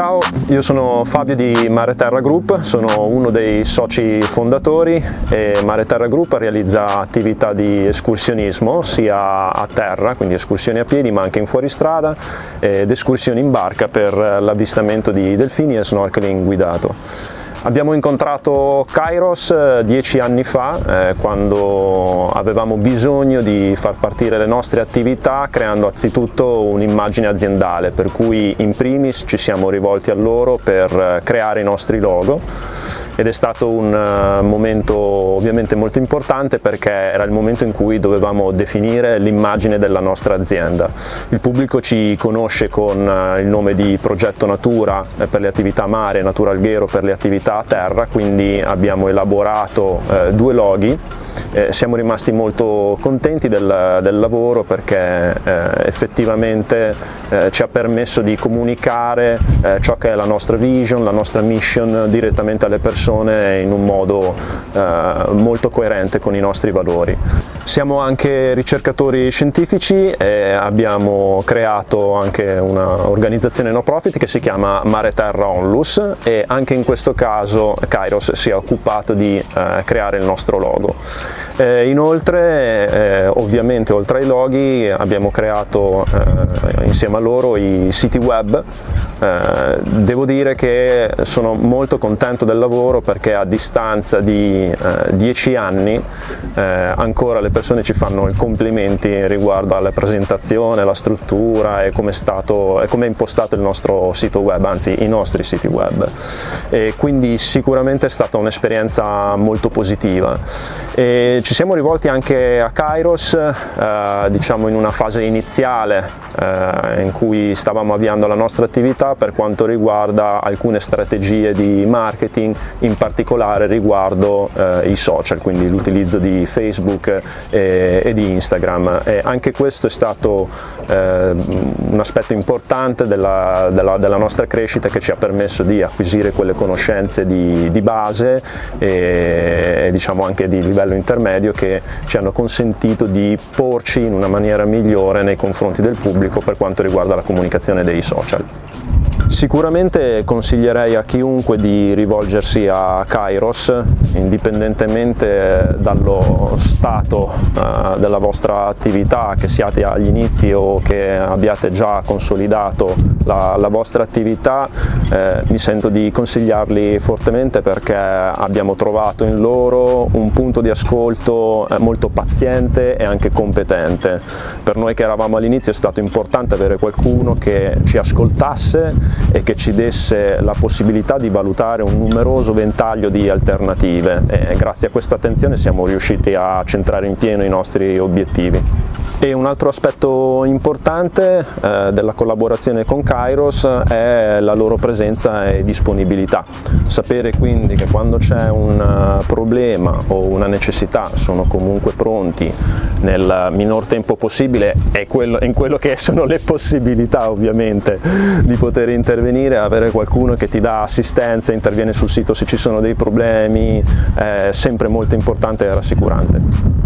Ciao, io sono Fabio di Mare Terra Group, sono uno dei soci fondatori e Mare Terra Group realizza attività di escursionismo sia a terra, quindi escursioni a piedi ma anche in fuoristrada ed escursioni in barca per l'avvistamento di delfini e snorkeling guidato. Abbiamo incontrato Kairos eh, dieci anni fa eh, quando avevamo bisogno di far partire le nostre attività creando anzitutto un'immagine aziendale per cui in primis ci siamo rivolti a loro per eh, creare i nostri logo ed è stato un eh, momento ovviamente molto importante perché era il momento in cui dovevamo definire l'immagine della nostra azienda. Il pubblico ci conosce con eh, il nome di Progetto Natura eh, per le attività mare, Natura Alghero per le attività terra, quindi abbiamo elaborato due loghi siamo rimasti molto contenti del, del lavoro perché eh, effettivamente eh, ci ha permesso di comunicare ciò che è la nostra vision, la nostra mission direttamente alle persone in un modo eh, molto coerente con i nostri valori. Siamo anche ricercatori scientifici e abbiamo creato anche un'organizzazione no profit che si chiama Mare Terra Onlus e anche in questo caso Kairos si è occupato di eh, creare il nostro logo. Eh, inoltre, eh, ovviamente oltre ai loghi, abbiamo creato eh, insieme a loro i siti web eh, devo dire che sono molto contento del lavoro perché a distanza di eh, dieci anni eh, ancora le persone ci fanno i complimenti riguardo alla presentazione, alla struttura e come è, com è impostato il nostro sito web, anzi i nostri siti web. E quindi sicuramente è stata un'esperienza molto positiva. E ci siamo rivolti anche a Kairos, eh, diciamo in una fase iniziale eh, in cui stavamo avviando la nostra attività per quanto riguarda alcune strategie di marketing, in particolare riguardo eh, i social, quindi l'utilizzo di Facebook e, e, di Instagram. E anche questo è stato eh, un aspetto importante della, della, della, nostra crescita che ci ha permesso di acquisire quelle conoscenze di, di base e, e diciamo anche di livello intermedio che ci hanno consentito di porci in una maniera migliore nei confronti del pubblico per quanto riguarda la comunicazione dei social. Sicuramente consiglierei a chiunque di rivolgersi a Kairos, indipendentemente dallo stato eh, della vostra attività, che siate agli inizi o che abbiate già consolidato la, la vostra attività, eh, mi sento di consigliarli fortemente perché abbiamo trovato in loro un punto di ascolto eh, molto paziente e anche competente. Per noi che eravamo all'inizio è stato importante avere qualcuno che ci ascoltasse e che ci desse la possibilità di valutare un numeroso ventaglio di alternative e grazie a questa attenzione siamo riusciti a centrare in pieno i nostri obiettivi. E un altro aspetto importante eh, della collaborazione con Kairos è la loro presenza e disponibilità. Sapere quindi che quando c'è un eh, problema o una necessità sono comunque pronti nel minor tempo possibile e in quello che sono le possibilità ovviamente di poter intervenire, avere qualcuno che ti dà assistenza, interviene sul sito se ci sono dei problemi, è sempre molto importante e rassicurante.